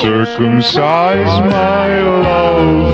circumcise my love.